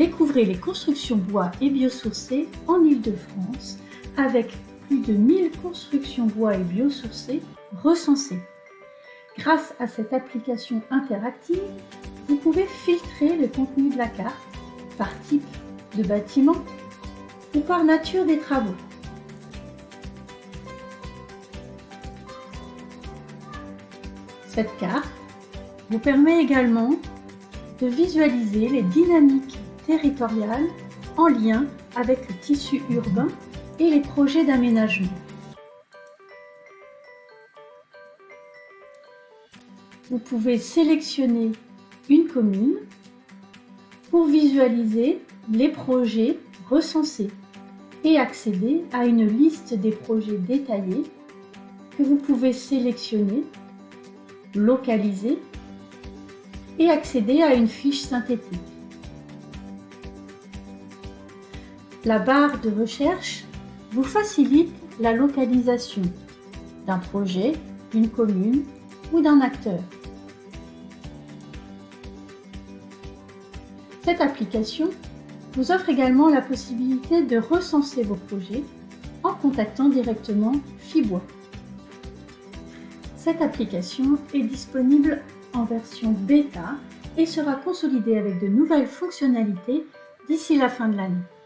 Découvrez les constructions bois et biosourcées en Ile-de-France avec plus de 1000 constructions bois et biosourcées recensées. Grâce à cette application interactive, vous pouvez filtrer le contenu de la carte par type de bâtiment ou par nature des travaux. Cette carte vous permet également de visualiser les dynamiques territoriales en lien avec le tissu urbain et les projets d'aménagement. Vous pouvez sélectionner une commune pour visualiser les projets recensés et accéder à une liste des projets détaillés que vous pouvez sélectionner, localiser et accéder à une fiche synthétique. La barre de recherche vous facilite la localisation d'un projet, d'une commune ou d'un acteur. Cette application vous offre également la possibilité de recenser vos projets en contactant directement Fibois. Cette application est disponible en version bêta et sera consolidée avec de nouvelles fonctionnalités d'ici la fin de l'année.